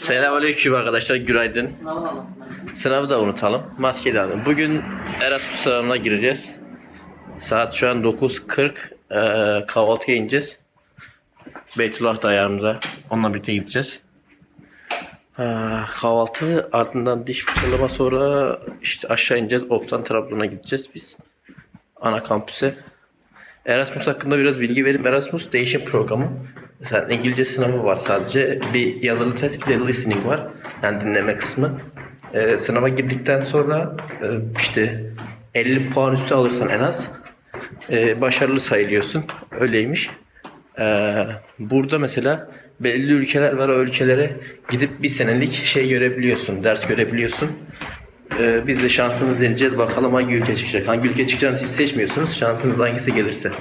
Selamünaleyküm arkadaşlar, günaydın. Sınavı da unutalım. Maske de alın. Bugün Erasmus sınavına gireceğiz. Saat şu an 9.40. Ee, kahvaltıya ineceğiz. Beytullah da yanımda. Onunla birlikte gideceğiz. Ee, kahvaltı ardından diş fırçalama sonra işte aşağı ineceğiz. Of'tan Trabzon'a gideceğiz biz. Ana kampüse. Erasmus hakkında biraz bilgi vereyim. Erasmus değişim programı. Mesela İngilizce sınavı var sadece. Bir yazılı test bir de listening var. Yani dinleme kısmı. Ee, sınava girdikten sonra e, işte 50 puan üstü alırsan en az e, başarılı sayılıyorsun. Öyleymiş. Ee, burada mesela belli ülkeler var. O ülkelere gidip bir senelik şey görebiliyorsun. Ders görebiliyorsun. Ee, biz de şansımız deneyeceğiz. Bakalım hangi ülke çıkacak. Hangi ülke çıkacağını siz seçmiyorsunuz. Şansınız hangisi gelirse.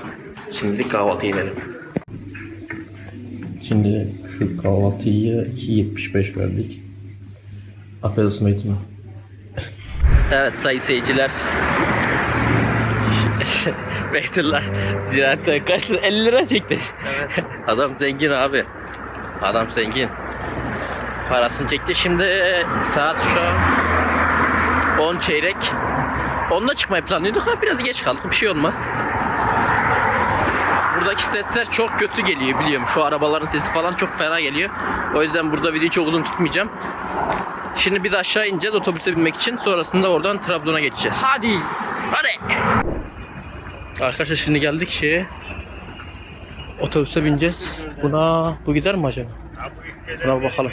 Şimdilik kahvaltıya inelim. Şimdi şu kahvaltıyı 2.75 verdik. Afiyet olsun Beytullah. Evet sayın seyirciler. Beytullah ziraatten kaç lira? 50 lira çekti. Evet. Adam zengin abi. Adam zengin. Parasını çekti. Şimdi saat şu an 10 çeyrek. Onunla çıkmayı planlıyorduk ama biraz geç kaldık. Bir şey olmaz. Buradaki sesler çok kötü geliyor biliyorum. Şu arabaların sesi falan çok fena geliyor. O yüzden burada videoyu çok uzun tutmayacağım. Şimdi bir de aşağı ineceğiz otobüse binmek için. Sonrasında oradan Trabzon'a geçeceğiz. Hadi. Hadi. Arkadaşlar şimdi geldik şeye. Otobüse bineceğiz. Buna bu gider mi acaba? Buna bakalım.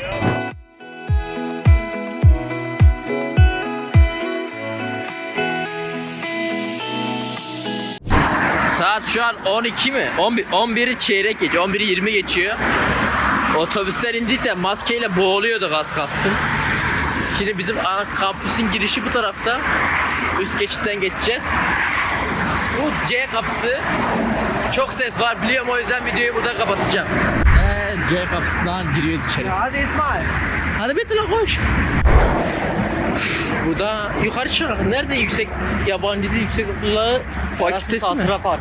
Saat şu an 12 mi? 11 11'i çeyrek geçiyor. 11'i 20 geçiyor. Otobüsten indik de maskeyle boğuluyorduk az kalsın. Şimdi bizim kampüsün girişi bu tarafta. Üst geçitten geçeceğiz. Bu C kapısı. Çok ses var biliyorum o yüzden videoyu burada kapatacağım. Ee, C kapısından giriyor içeri. Hadi İsmail. Hadi Betül'e koş. Burada yukarı çık. Nerede yüksek yabancı dil yüksek okulu fakültesi mi? Hatıra Park.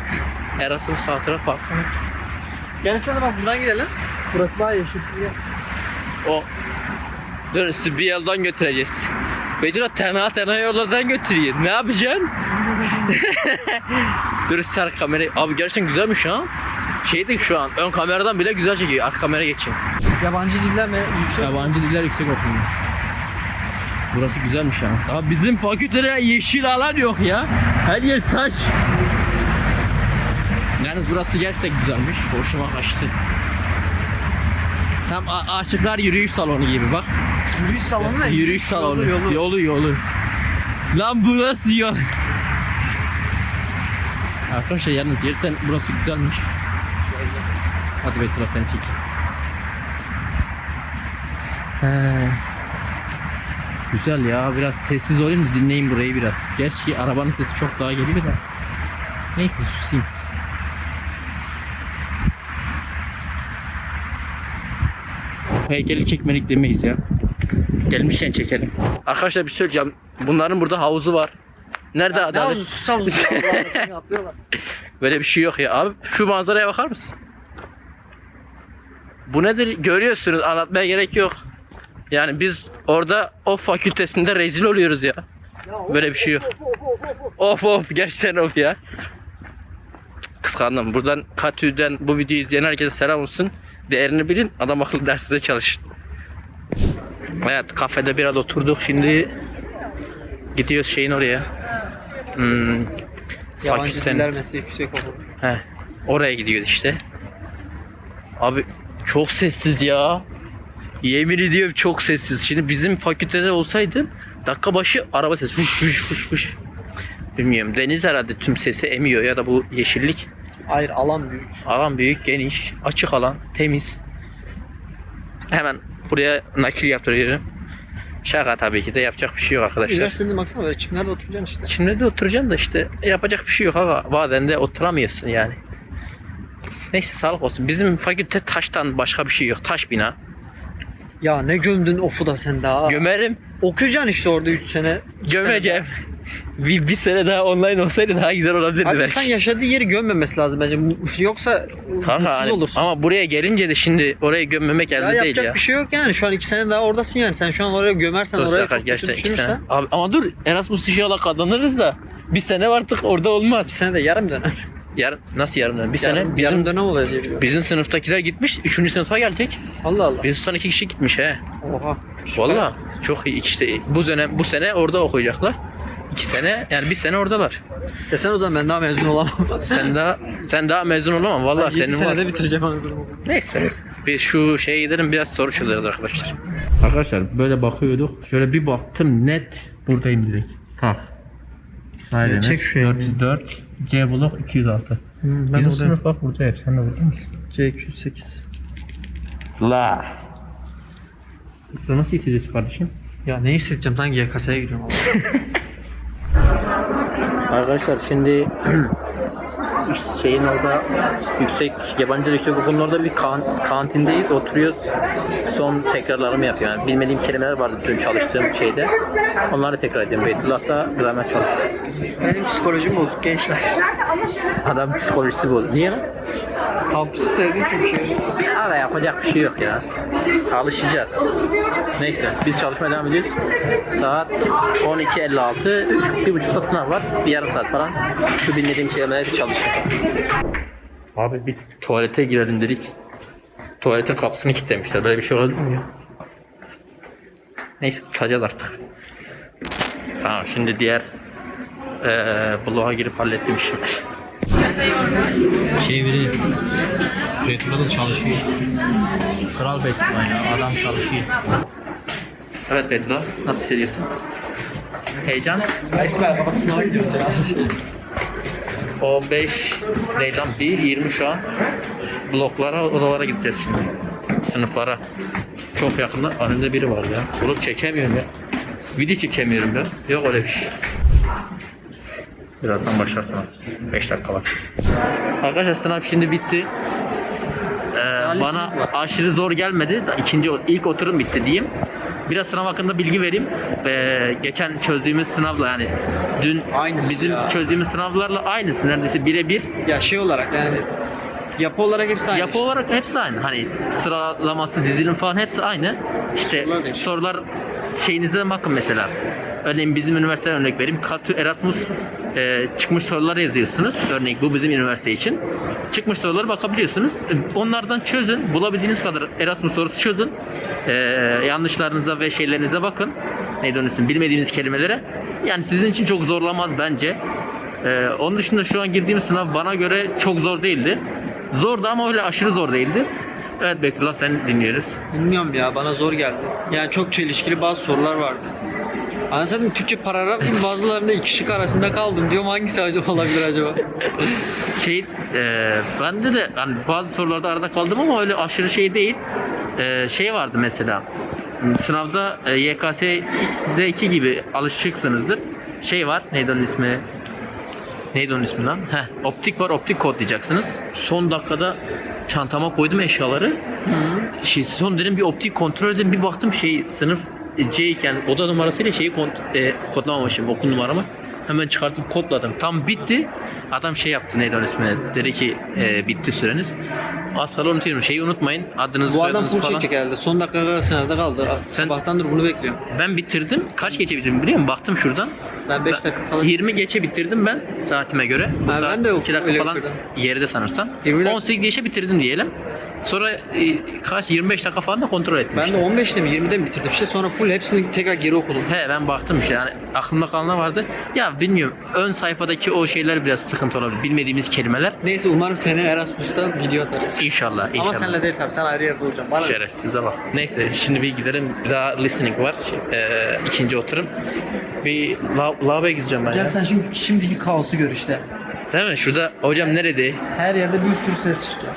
Erasmus Hatıra Parkı mı? Gelsene bak buradan gidelim. Burası daha yeşil. Gel. O. Dur sizi bir yoldan götüreceğiz. Betül'e tenha tenha yollardan götürüyor. Ne yapacaksın? Dur sar kamerayı. Abi gerçekten güzelmiş ha. Şeydi şu an ön kameradan bile güzel çekiyor. Arka kamera geçeyim. Yabancı diller mi? Yüksek. Yabancı diller yüksek okulu. Burası güzelmiş yalnız. Abi bizim fakültede yeşil alan yok ya. Her yer taş. Yalnız burası gerçekten güzelmiş. Hoşuma kaçtı. Tam aşıklar yürüyüş salonu gibi bak. Yürüyüş salonu ne? Yürüyüş salonu. Yolu, yolu. Yolu yolu. Lan bu nasıl yol? Arkadaşlar yalnız yerden burası güzelmiş. Hadi Betül'a seni çek. He. Güzel ya biraz sessiz olayım da dinleyin burayı biraz. Gerçi arabanın sesi çok daha geliyor da. Neyse susayım. Heykeli çekmelik demeyiz ya. Gelmişken çekelim. Arkadaşlar bir şey söyleyeceğim. Bunların burada havuzu var. Nerede Ne adalet? Sus havuzu. Böyle bir şey yok ya. Abi şu manzaraya bakar mısın? Bu nedir? Görüyorsunuz. Anlatmaya gerek yok. Yani biz orada o fakültesinde rezil oluyoruz ya. Of, Böyle bir şey yok. of, of, of, of. Of of gerçekten of ya. Kıskandım. Buradan Katü'den bu videoyu izleyen herkese selam olsun. Değerini bilin. Adam akıllı dersinize çalışın. Evet kafede biraz oturduk. Şimdi gidiyoruz şeyin oraya. Hmm, Yabancı diller meslek yüksek okulu. He. Oraya gidiyor işte. Abi çok sessiz ya. Yemin ediyorum çok sessiz. Şimdi bizim fakültede olsaydı dakika başı araba sesi. Fış fış fış fış. Bilmiyorum. Deniz herhalde tüm sesi emiyor ya da bu yeşillik. Hayır alan büyük. Alan büyük, geniş, açık alan, temiz. Hemen buraya nakil yaptırıyorum. Şaka tabii ki de yapacak bir şey yok arkadaşlar. Üniversitede baksana böyle çimlerde oturacaksın işte. Şimdi de oturacaksın da işte yapacak bir şey yok aga. Bazen de oturamıyorsun yani. Neyse sağlık olsun. Bizim fakülte taştan başka bir şey yok. Taş bina. Ya ne gömdün ofu da sen daha. Gömerim. Okuyacaksın işte orada 3 sene. Gömeceğim. sene bir, bir sene daha online olsaydı daha güzel olabilirdi Abi belki. sen yaşadığı yeri gömmemesi lazım bence. Yoksa Kanka mutsuz hani- olursun. ama buraya gelince de şimdi orayı gömmemek ya elde değil yapacak ya. bir şey yok yani. Şu an iki sene daha oradasın yani. Sen şu an oraya gömersen Dur oraya Serkan, çok kötü düşünürsen. Abi, ama dur Erasmus inşallah kazanırız da bir sene artık orada olmaz. Bir sene de yarım dönem. Yarım, nasıl yarım dönem? Bir sene Yarım, bizim yarım dönem oluyor diye biliyorum. bizim sınıftakiler gitmiş. Üçüncü sınıfa gelecek. Allah Allah. Bizim sınıftan iki kişi gitmiş he. Oha. Valla çok iyi işte bu dönem bu sene orada okuyacaklar. İki sene yani bir sene oradalar. Desen o zaman ben daha mezun olamam. Sen daha sen daha mezun olamam valla Yedi senin var. senede bitireceğim mezunumu. Neyse. Bir şu şeye gidelim biraz soru çözeriz arkadaşlar. Arkadaşlar böyle bakıyorduk. Şöyle bir baktım net buradayım direkt. Tak. Sahilene. Çek şu elini. 404 C blok 206. ben Bizim sınıf bak burada hep. Sen de burada mısın? C208. La. Burada nasıl hissediyorsun kardeşim? Ya ne hissedeceğim lan YKS'ye gidiyorum. Arkadaşlar şimdi şeyin orada yüksek yabancı dil yüksek okulun orada bir kan- kantindeyiz oturuyoruz. Son tekrarlarımı yapıyorum yani bilmediğim kelimeler vardı dün çalıştığım şeyde. Onları tekrar ediyorum. Beytullah'ta gramer çalış. Benim psikolojim bozuk gençler. adam psikolojisi bu niye lan? Kampüsü sevdim çünkü. Ara yapacak bir şey yok ya alışacağız neyse biz çalışmaya devam ediyoruz saat 12.56 üç, bir buçukta sınav var bir yarım saat falan şu bilmediğim kelimeleri çalışayım Abi bir tuvalete girelim dedik. Tuvaletin kapısını kilitlemişler. Böyle bir şey olabilir mi ya? Neyse tutacağız artık. Tamam şimdi diğer eee bloğa girip hallettim işimi. Çeviri. Retro'da da çalışıyor. Kral Betula ya adam çalışıyor. Evet Betula nasıl hissediyorsun? Heyecan? İsmail kapat sınava gidiyoruz ya. 15 değil lan 1 20 şu an bloklara odalara gideceğiz şimdi sınıflara çok yakında önünde biri var ya bunu çekemiyorum ya video çekemiyorum ya yok öyle bir şey birazdan başlar sınav 5 dakika var arkadaşlar sınav şimdi bitti Ee, bana aşırı zor gelmedi. İkinci ilk oturum bitti diyeyim. Biraz sınav hakkında bilgi vereyim. Ee, geçen çözdüğümüz sınavla yani dün Aynısı bizim ya. çözdüğümüz sınavlarla aynısı neredeyse birebir. Ya şey olarak yani yapı olarak hepsi aynı. Yapı olarak hepsi aynı. Hani sıralaması, dizilim falan hepsi aynı. İşte Sorular sorular şeyinize bakın mesela. Örneğin bizim üniversiteden örnek vereyim. Katü Erasmus e, çıkmış sorular yazıyorsunuz. Örneğin bu bizim üniversite için. Çıkmış soruları bakabiliyorsunuz. E, Onlardan çözün. Bulabildiğiniz kadar Erasmus sorusu çözün. E, yanlışlarınıza ve şeylerinize bakın. Neydi onun? Bilmediğiniz kelimelere. Yani sizin için çok zorlamaz bence. Ee, onun dışında şu an girdiğim sınav bana göre çok zor değildi. Zordu ama öyle aşırı zor değildi. Evet Betullah sen dinliyoruz. Bilmiyorum ya bana zor geldi. Yani çok çelişkili bazı sorular vardı. Anladım Türkçe paragraf gibi bazılarında iki şık arasında kaldım. Diyorum hangisi acaba olabilir acaba? Şey, e, bende de hani bazı sorularda arada kaldım ama öyle aşırı şey değil. E, şey vardı mesela. Sınavda e, YKS'deki gibi alışıksınızdır. Şey var, neydi onun ismi? Neydi onun ismi lan? Heh, optik var, optik kodlayacaksınız. Son dakikada çantama koydum eşyaları. Şey, son dedim bir optik kontrol edin bir baktım şey sınıf C iken oda numarasıyla şeyi kont- e, kodlamamışım okul numaramı. Hemen çıkartıp kodladım. Tam bitti. Adam şey yaptı neydi onun ismi? Dedi ki e, bitti süreniz. Az kala unutuyorum. Şeyi unutmayın. Adınızı Bu adam soyadınızı full falan. çekecek herhalde. Son dakika sınavda kaldı. Sen- Sabahtandır bunu bekliyorum. Ben bitirdim. Kaç geçe bitirdim biliyor musun? Baktım şuradan. Ben 5 dakika kala 20 geçe bitirdim ben saatime göre. Bu Ha, ben de 2 dakika öyle falan bitirdim. geride sanırsam. 20 dakika- 18 geçe bitirdim diyelim. Sonra e, kaç 25 dakika falan da kontrol ettim. ben işte. de 15'te mi 20'de mi bitirdim işte sonra full hepsini tekrar geri okudum. He ben baktım işte yani aklımda kalanlar vardı. Ya bilmiyorum ön sayfadaki o şeyler biraz sıkıntı olabilir. Bilmediğimiz kelimeler. Neyse umarım seni Erasmus'ta video atarız. İnşallah inşallah. Ama senle değil tabii sen ayrı yerde olacaksın. Bana Şerefsize bak. Neyse şimdi bir gidelim. Bir daha listening var. Ee, ikinci oturum. Bir la- lavaboya gideceğim ben ya. Gel sen şimdi şimdiki kaosu gör işte. Değil mi? Şurada hocam nerede? Her yerde bir sürü ses çıkacak.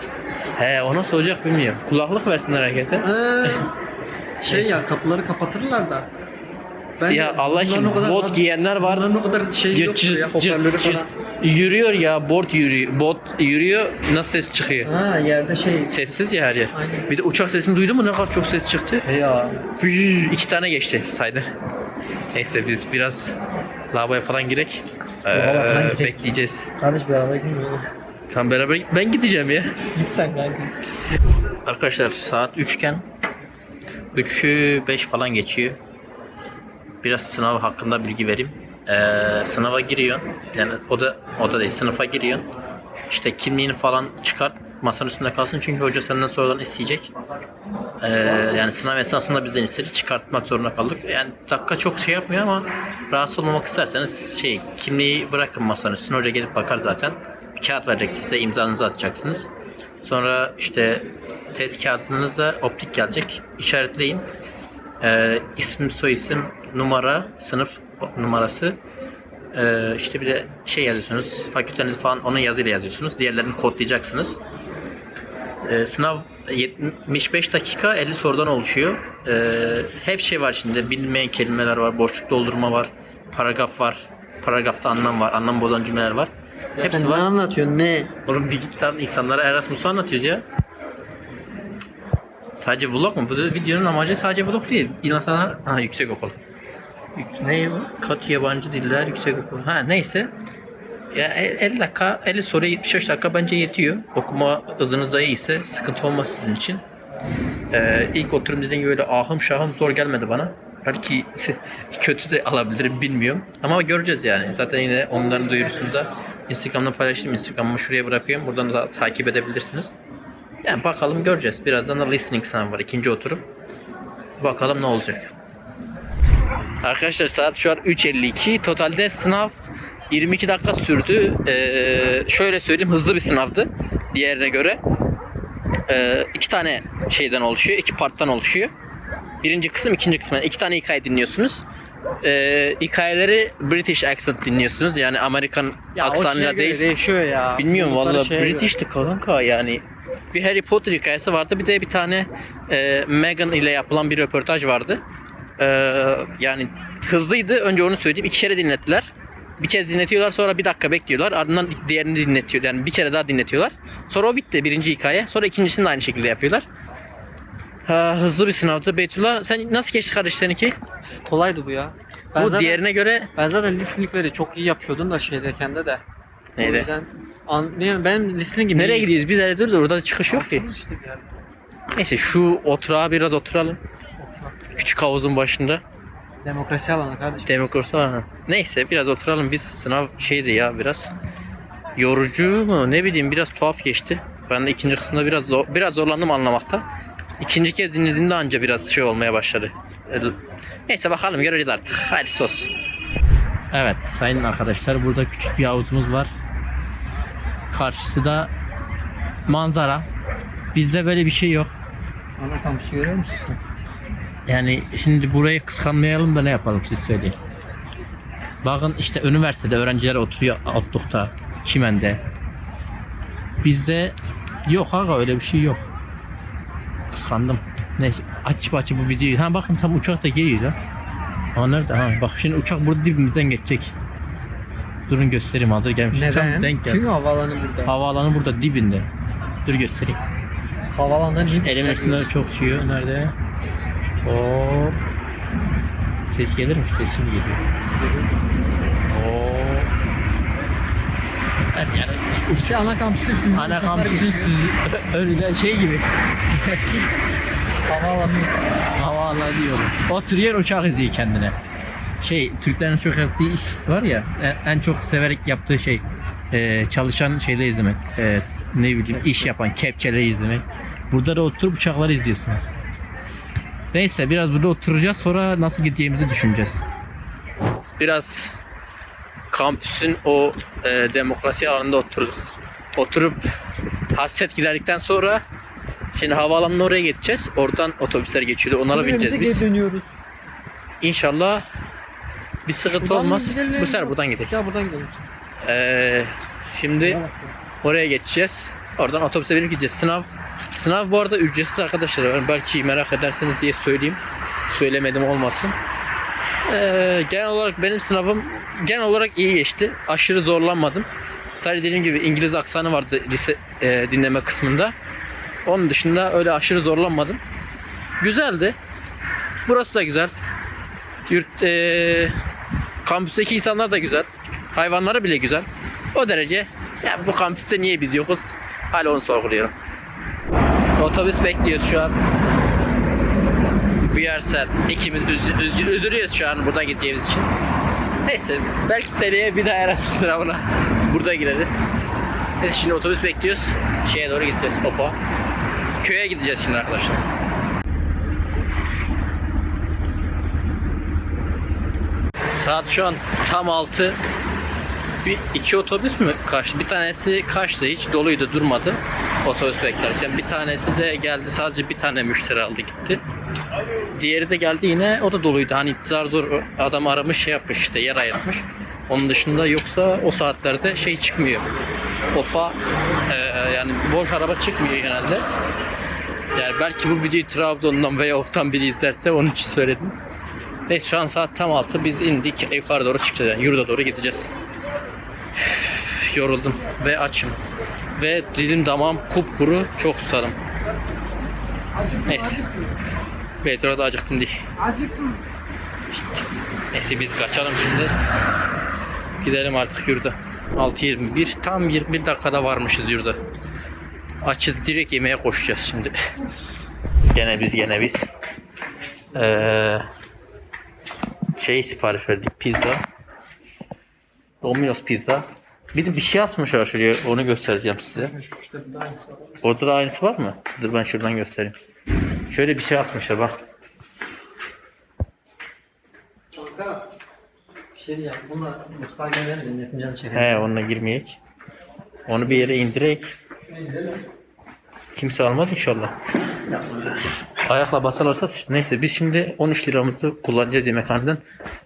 He o nasıl olacak bilmiyorum. Kulaklık versinler herkese. Ee, şey ya kapıları kapatırlar da. Bence Ya Allah kadar- bot giyenler var. Bunların o kadar şey Cırt yoktur ya hoparlörü cırt. falan. Yürüyor ya bot yürüyor. Bot yürüyor nasıl ses çıkıyor? Ha yerde şey. Sessiz ya her yer. Aynen. Bir de uçak sesini duydun mu ne kadar çok ses çıktı? He ya. İki tane geçti saydı. Neyse biz biraz Lavaboya falan girek. Ee, falan girek. bekleyeceğiz. Kardeş beraber gitmiyor. Tam beraber git. Ben gideceğim ya. Git sen kanka. Arkadaşlar saat 3 iken 3'ü 5 falan geçiyor. Biraz sınav hakkında bilgi vereyim. Ee, sınava giriyorsun. Yani o da o da değil. Sınıfa giriyorsun. İşte kimliğini falan çıkart. Masanın üstünde kalsın çünkü hoca senden sorularını isteyecek. Ee, yani sınav esnasında bizden istedi. Çıkartmak zorunda kaldık. Yani dakika çok şey yapmıyor ama rahatsız olmamak isterseniz şey kimliği bırakın masanın üstüne. Hoca gelip bakar zaten. Kağıt verecek size imzanızı atacaksınız. Sonra işte test kağıdınız da optik gelecek. İşaretleyin. Ee, isim, soyisim, numara, sınıf numarası. Ee, işte bir de şey yazıyorsunuz. Fakültenizi falan onun yazıyla yazıyorsunuz. Diğerlerini kodlayacaksınız. Ee, sınav 75 dakika 50 sorudan oluşuyor. Ee, hep şey var şimdi. Bilinmeyen kelimeler var. Boşluk doldurma var. Paragraf var. Paragrafta anlam var. Anlam bozan cümleler var. Ya Hepsi sen var. ne anlatıyorsun ne? Oğlum bir git lan insanlara Erasmus'u anlatıyoruz ya. Sadece vlog mu? Bu da videonun amacı sadece vlog değil. İnsanlar... Ha yüksek okul. Ne bu? Kat yabancı diller yüksek okul. Ha neyse. Ya e- 50 dakika, 50 soruya 75 dakika bence yetiyor. Okuma hızınız da iyiyse sıkıntı olmaz sizin için. Ee, ilk oturum dediğim gibi öyle ahım şahım zor gelmedi bana. Belki kötü de alabilirim bilmiyorum. Ama göreceğiz yani. Zaten yine onların duyurusunu da Instagram'da paylaştım. Instagram'ımı şuraya bırakıyorum. Buradan da takip edebilirsiniz. Yani bakalım göreceğiz. Birazdan da listening sınavı var. ikinci oturum. Bakalım ne olacak. Arkadaşlar saat şu an 3.52. Totalde sınav 22 dakika sürdü. Ee, şöyle söyleyeyim hızlı bir sınavdı. Diğerine göre. Ee, iki tane şeyden oluşuyor. iki parttan oluşuyor. Birinci kısım, ikinci kısım. Yani iki tane hikaye dinliyorsunuz. Ee, hikayeleri British accent dinliyorsunuz. Yani Amerikan aksanıyla değil. değişiyor ya. Bilmiyorum valla. British'ti kanka yani. Bir Harry Potter hikayesi vardı. Bir de bir tane e, Meghan ile yapılan bir röportaj vardı. E, yani hızlıydı. Önce onu söyleyeyim. İki kere dinlettiler. Bir kez dinletiyorlar sonra bir dakika bekliyorlar. Ardından diğerini dinletiyor. Yani bir kere daha dinletiyorlar. Sonra o bitti birinci hikaye. Sonra ikincisini de aynı şekilde yapıyorlar. Ha, hızlı bir sınavdı. Beytullah sen nasıl geçti kardeş seninki? Kolaydı bu ya. Ben Bu zaten, diğerine göre ben zaten listeningleri çok iyi yapıyordum da şeydeyken de de. O Neydi? yüzden an, benim listeningim nereye iyi. gidiyoruz? Biz nereye dur orada çıkış yok ki. İşte bir yerde. Neyse şu oturağa biraz oturalım. Küçük havuzun başında. Demokrasi alanı kardeşim. Demokrasi var. Neyse biraz oturalım. Biz sınav şeydi ya biraz yorucu mu ne bileyim biraz tuhaf geçti. Ben de ikinci kısımda biraz zor, biraz zorlandım anlamakta. İkinci kez dinlediğimde anca biraz şey olmaya başladı. Öyle- Neyse bakalım göreceğiz artık. Hadi olsun. Evet sayın arkadaşlar burada küçük bir havuzumuz var. Karşısı da manzara. Bizde böyle bir şey yok. Ana kampüsü görüyor musun? Yani şimdi burayı kıskanmayalım da ne yapalım siz söyleyin. Bakın işte üniversitede öğrenciler oturuyor otlukta, çimende. Bizde yok aga öyle bir şey yok. Kıskandım. Neyse açıp açıp bu videoyu. Ha bakın tam uçak da geliyor lan. Ama nerede? Ha bak şimdi uçak burada dibimizden geçecek. Durun göstereyim hazır gelmiş. Tam Neden? denk geldi. Çünkü havaalanı burada. Havaalanı burada dibinde. Dur göstereyim. Havaalanından dip- Elimin üstünde çok çıkıyor. Nerede? O Ses gelir mi? Ses şimdi geliyor. Oo. Evet, yani İşte ana kampüsü süzücü ana geçiyor. siz öyle şey gibi Havaalanı. havaalanı diyorum. Oturuyor uçak izliyor kendine. Şey Türklerin çok yaptığı iş var ya en- en çok severek yaptığı şey e, çalışan şeyleri izlemek. E, ne bileyim iş yapan kepçeleri izlemek. Burada da oturup uçakları izliyorsunuz. Neyse biraz burada oturacağız sonra nasıl gideceğimizi düşüneceğiz. Biraz kampüsün o e, demokrasi alanında oturduk. Oturup hasret giderdikten sonra şimdi havaalanına oraya geçeceğiz. Oradan otobüsler geçiyordu. Onlara bineceğiz biz. dönüyoruz. İnşallah bir sıkıntı Şuradan mı olmaz. gidelim? Bu sefer buradan gidelim. Ya buradan gidelim. Ee, şimdi oraya geçeceğiz. Oradan otobüse binip gideceğiz. Sınav sınav bu arada ücretsiz arkadaşlar. Yani belki merak ederseniz diye söyleyeyim. Söylemedim olmasın. Ee, genel olarak benim sınavım genel olarak iyi geçti. Aşırı zorlanmadım. Sadece dediğim gibi İngiliz aksanı vardı lise e, dinleme kısmında. Onun dışında öyle aşırı zorlanmadım. Güzeldi. Burası da güzel. Yurt, e, Kampüsteki insanlar da güzel. Hayvanları bile güzel. O derece. Ya bu kampüste niye biz yokuz? Hala onu sorguluyorum. Otobüs bekliyoruz şu an. We are sad. İkimiz üz- üz- üzülüyoruz şu an burada gideceğimiz için. Neyse belki seneye bir daha Erasmus sınavına burada gireriz. Neyse şimdi otobüs bekliyoruz. Şeye doğru gideceğiz. Ofa. Köye gideceğiz şimdi arkadaşlar. Saat şu an tam 6. Bir iki otobüs mü kaçtı? Bir tanesi kaçtı hiç doluydu durmadı otobüs beklerken. Bir tanesi de geldi sadece bir tane müşteri aldı gitti. Diğeri de geldi yine o da doluydu. Hani zar zor adam aramış şey yapmış işte yer ayırtmış. Onun dışında yoksa o saatlerde şey çıkmıyor. Ofa e, yani boş araba çıkmıyor genelde. Yani belki bu videoyu Trabzon'dan veya Of'tan biri izlerse onun için söyledim. Neyse şu an saat tam 6 biz indik yukarı doğru çıkacağız yani yurda doğru gideceğiz. Yoruldum ve açım. Ve dilim damağım kupkuru çok susadım. Neyse. Petrol da acıktım diye. İşte. Neyse biz kaçalım şimdi. Gidelim artık yurda. 6.21 tam 21 dakikada varmışız yurda. Açız direkt yemeğe koşacağız şimdi. gene biz gene biz. Ee, şey sipariş verdik pizza. Domino's pizza. Bir de bir şey asmışlar şuraya onu göstereceğim size. Orada da aynısı var mı? Dur ben şuradan göstereyim. Şöyle bir şey asmışlar bak. Kanka bir şey diyeceğim. Bununla mutfağa gönderelim. Milletin canı. He onunla girmeyek. Onu bir yere indirek. Kimse almaz inşallah. Ayakla basarlarsa sıçtı. Neyse biz şimdi 13 liramızı kullanacağız yemekhaneden.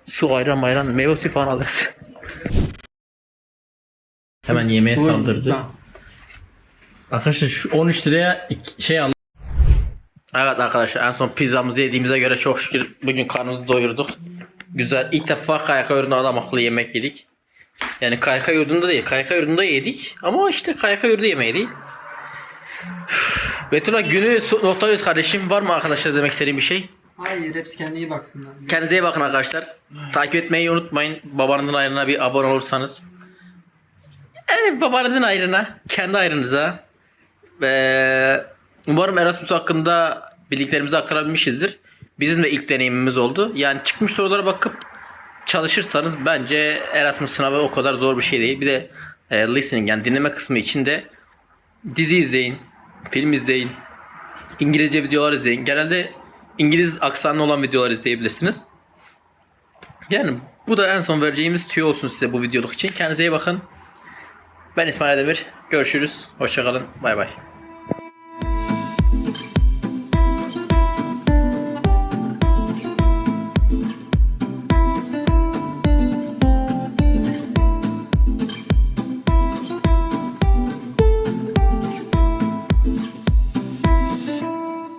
Su ayran mayran meyve suyu falan alırız. Hemen yemeğe saldırdı. Tamam. Arkadaşlar şu 13 liraya şey aldım. Evet arkadaşlar en son pizzamızı yediğimize göre çok şükür bugün karnımızı doyurduk. Güzel. İlk defa kayaka yurdunda adam akıllı yemek yedik. Yani kayaka yurdunda değil. Kayaka yurdunda yedik. Ama işte kayaka yurdu yemeği değil. Üf. Betullah günü noktalıyoruz kardeşim. Var mı arkadaşlar demek istediğim bir şey? Hayır hepsi kendine iyi baksınlar. Kendinize iyi bakın arkadaşlar. Takip etmeyi unutmayın. Babanızın ayrına bir abone olursanız. Yani babanızın ayrına, kendi ayrınıza. Ve umarım Erasmus hakkında bildiklerimizi aktarabilmişizdir. Bizim de ilk deneyimimiz oldu. Yani çıkmış sorulara bakıp çalışırsanız bence Erasmus sınavı o kadar zor bir şey değil. Bir de e, listening yani dinleme kısmı için de dizi izleyin, film izleyin, İngilizce videolar izleyin. Genelde İngiliz aksanlı olan videolar izleyebilirsiniz. Yani bu da en son vereceğimiz tüyo olsun size bu videoluk için. Kendinize iyi bakın. Ben İsmail Demir. Görüşürüz. Hoşçakalın. Bay bay.